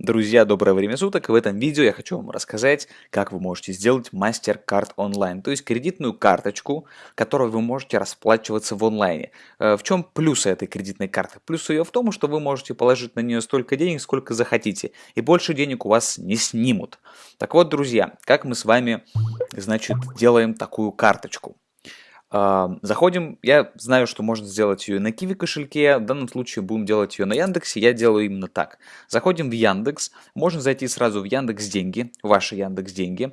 Друзья, доброе время суток. В этом видео я хочу вам рассказать, как вы можете сделать MasterCard онлайн, то есть кредитную карточку, которой вы можете расплачиваться в онлайне. Э, в чем плюсы этой кредитной карты? Плюс ее в том, что вы можете положить на нее столько денег, сколько захотите, и больше денег у вас не снимут. Так вот, друзья, как мы с вами, значит, делаем такую карточку. Заходим, я знаю, что можно сделать ее на Киви кошельке, в данном случае будем делать ее на Яндексе, я делаю именно так. Заходим в Яндекс, можно зайти сразу в Яндекс Деньги, ваши Яндекс Деньги,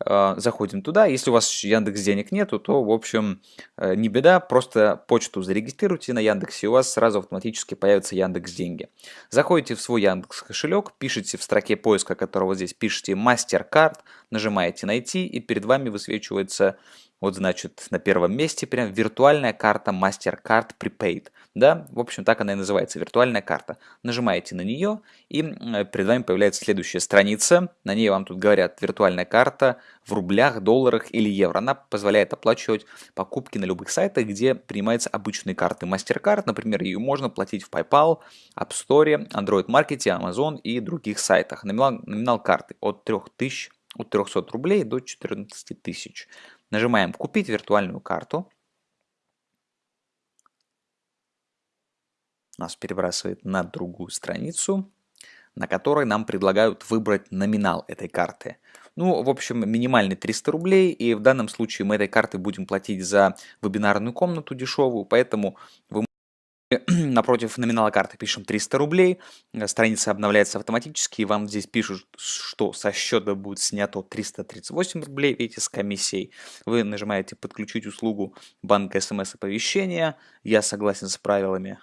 а, заходим туда, если у вас Яндекс денег нету, то в общем э, не беда, просто почту зарегистрируйте на Яндексе, и у вас сразу автоматически появится Яндекс деньги. Заходите в свой Яндекс кошелек, пишите в строке поиска, которого здесь пишите MasterCard, нажимаете найти и перед вами высвечивается вот значит на первом месте прям виртуальная карта MasterCard Prepaid. Да, в общем так она и называется, виртуальная карта. Нажимаете на нее и перед вами появляется следующая страница. На ней вам тут говорят виртуальная карта в рублях, долларах или евро. Она позволяет оплачивать покупки на любых сайтах, где принимаются обычные карты MasterCard. Например, ее можно платить в PayPal, App Store, Android Market, Amazon и других сайтах. Номинал, номинал карты от 3000 от 300 рублей до 14 тысяч. Нажимаем «Купить виртуальную карту». Нас перебрасывает на другую страницу, на которой нам предлагают выбрать номинал этой карты. Ну, в общем, минимальный 300 рублей, и в данном случае мы этой картой будем платить за вебинарную комнату дешевую, поэтому вы напротив номинала карты пишем 300 рублей, э, страница обновляется автоматически, и вам здесь пишут, что со счета будет снято 338 рублей, видите, с комиссией. Вы нажимаете «Подключить услугу банка смс-оповещения», «Я согласен с правилами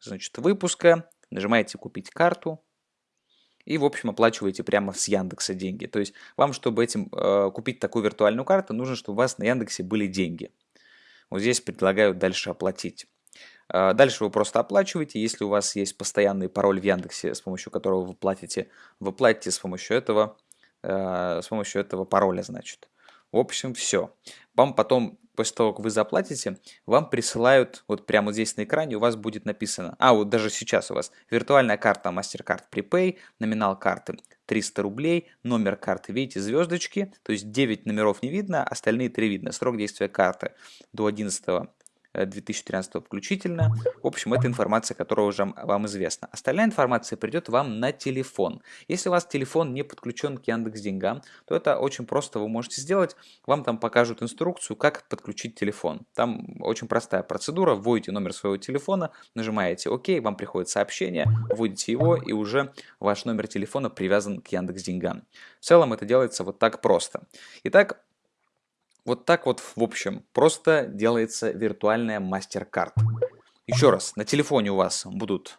значит, выпуска», нажимаете «Купить карту», и, в общем, оплачиваете прямо с Яндекса деньги. То есть вам, чтобы этим э, купить такую виртуальную карту, нужно, чтобы у вас на Яндексе были деньги. Вот здесь предлагают дальше оплатить. А, дальше вы просто оплачиваете, если у вас есть постоянный пароль в Яндексе, с помощью которого вы платите, вы платите с помощью этого, э, с помощью этого пароля, значит. В общем, все. Вам потом, после того, как вы заплатите, вам присылают, вот прямо здесь на экране у вас будет написано, а вот даже сейчас у вас виртуальная карта MasterCard Prepay, номинал карты 300 рублей, номер карты, видите, звездочки, то есть 9 номеров не видно, остальные 3 видно. Срок действия карты до 11 2013 включительно. В общем, это информация, которая уже вам известна. Остальная информация придет вам на телефон. Если у вас телефон не подключен к Яндекс Деньгам, то это очень просто вы можете сделать. Вам там покажут инструкцию, как подключить телефон. Там очень простая процедура. Вводите номер своего телефона, нажимаете ОК, вам приходит сообщение, вводите его и уже ваш номер телефона привязан к Яндекс Деньгам. В целом это делается вот так просто. Итак, вот так вот, в общем, просто делается виртуальная MasterCard. Еще раз, на телефоне у вас будут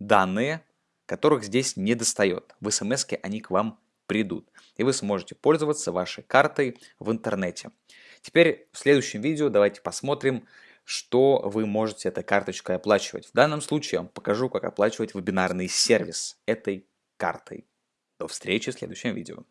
данные, которых здесь не достает. В смс они к вам придут. И вы сможете пользоваться вашей картой в интернете. Теперь в следующем видео давайте посмотрим, что вы можете этой карточкой оплачивать. В данном случае я вам покажу, как оплачивать вебинарный сервис этой картой. До встречи в следующем видео.